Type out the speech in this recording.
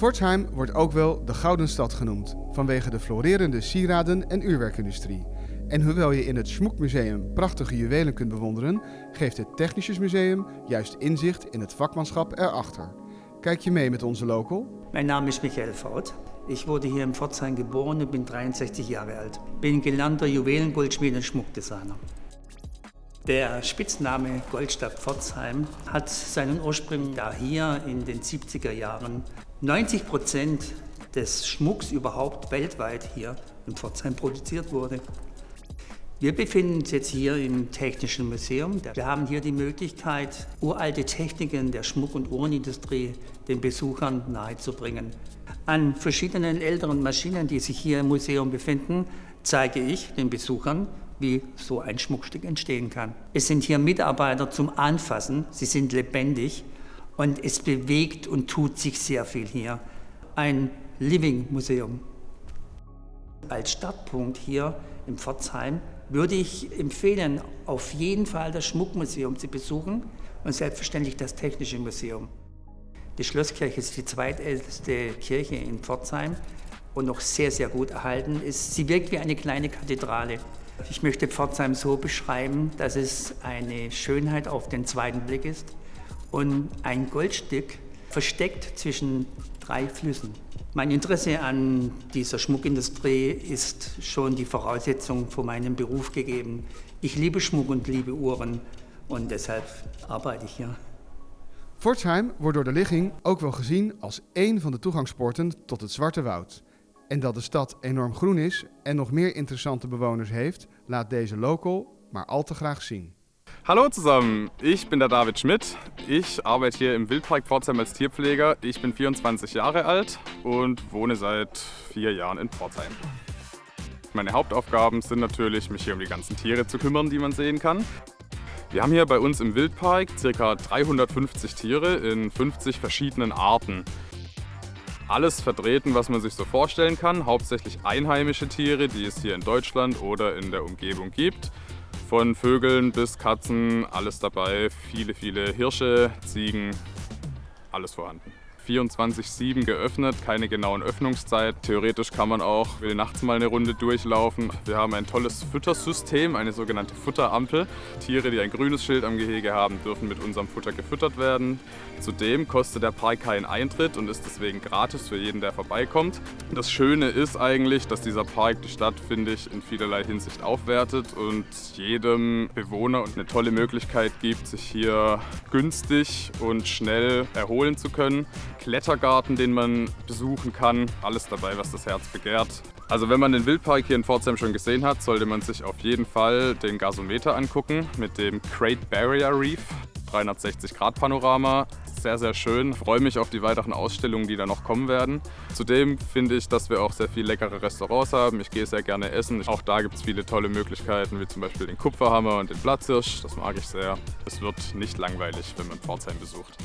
Pforzheim wordt ook wel de Gouden Stad genoemd, vanwege de florerende sieraden- en uurwerkindustrie. En hoewel je in het Schmoekmuseum prachtige juwelen kunt bewonderen, geeft het Technisches Museum juist inzicht in het vakmanschap erachter. Kijk je mee met onze local? Mein Name ist Michael Faut. Ich wurde hier in Pforzheim geboren und bin 63 Jahre alt. Bin gelernter Juwelengoldschmied und Schmuckdesigner. Der Spitzname Goldstadt Pforzheim hat seinen Ursprung da hier in den 70er Jahren 90 Prozent des Schmucks überhaupt weltweit hier in Pforzheim produziert wurde. Wir befinden uns jetzt hier im Technischen Museum. Wir haben hier die Möglichkeit, uralte Techniken der Schmuck- und Uhrenindustrie den Besuchern nahezubringen. An verschiedenen älteren Maschinen, die sich hier im Museum befinden, zeige ich den Besuchern, wie so ein Schmuckstück entstehen kann. Es sind hier Mitarbeiter zum Anfassen, sie sind lebendig und es bewegt und tut sich sehr viel hier. Ein Living Museum. Als Startpunkt hier in Pforzheim würde ich empfehlen, auf jeden Fall das Schmuckmuseum zu besuchen und selbstverständlich das Technische Museum. Die Schlosskirche ist die zweitälteste Kirche in Pforzheim und noch sehr, sehr gut erhalten ist. Sie wirkt wie eine kleine Kathedrale. Ich möchte Pforzheim so beschreiben, dass es eine Schönheit auf den zweiten Blick ist und ein Goldstück versteckt zwischen drei Flüssen. Mein Interesse an dieser Schmuckindustrie ist schon die Voraussetzung für meinen Beruf gegeben. Ich liebe Schmuck und liebe Uhren und deshalb arbeite ich hier. Pforzheim wordt door de ligging ook wel gezien als één van de toegangspoorten tot het Zwarte Woud. En dat de stad enorm groen is en nog meer interessante bewoners heeft, laat deze local maar al te graag zien. Hallo zusammen, ich bin der David Schmidt. Ich arbeite hier im Wildpark Pforzheim als Tierpfleger. Ich bin 24 Jahre alt und wohne seit vier Jahren in Pforzheim. Meine Hauptaufgaben sind natürlich, mich hier um die ganzen Tiere zu kümmern, die man sehen kann. Wir haben hier bei uns im Wildpark ca. 350 Tiere in 50 verschiedenen Arten. Alles vertreten, was man sich so vorstellen kann, hauptsächlich einheimische Tiere, die es hier in Deutschland oder in der Umgebung gibt. Von Vögeln bis Katzen, alles dabei. Viele, viele Hirsche, Ziegen, alles vorhanden. 24-7 geöffnet, keine genauen Öffnungszeit. Theoretisch kann man auch nachts mal eine Runde durchlaufen. Wir haben ein tolles Füttersystem, eine sogenannte Futterampel. Tiere, die ein grünes Schild am Gehege haben, dürfen mit unserem Futter gefüttert werden. Zudem kostet der Park keinen Eintritt und ist deswegen gratis für jeden, der vorbeikommt. Das Schöne ist eigentlich, dass dieser Park die Stadt, finde ich, in vielerlei Hinsicht aufwertet und jedem Bewohner eine tolle Möglichkeit gibt, sich hier günstig und schnell erholen zu können. Klettergarten, den man besuchen kann. Alles dabei, was das Herz begehrt. Also wenn man den Wildpark hier in Pforzheim schon gesehen hat, sollte man sich auf jeden Fall den Gasometer angucken mit dem Great Barrier Reef. 360 Grad Panorama, sehr, sehr schön. Ich freue mich auf die weiteren Ausstellungen, die da noch kommen werden. Zudem finde ich, dass wir auch sehr viele leckere Restaurants haben. Ich gehe sehr gerne essen. Auch da gibt es viele tolle Möglichkeiten, wie zum Beispiel den Kupferhammer und den Platzhirsch. Das mag ich sehr. Es wird nicht langweilig, wenn man Pforzheim besucht.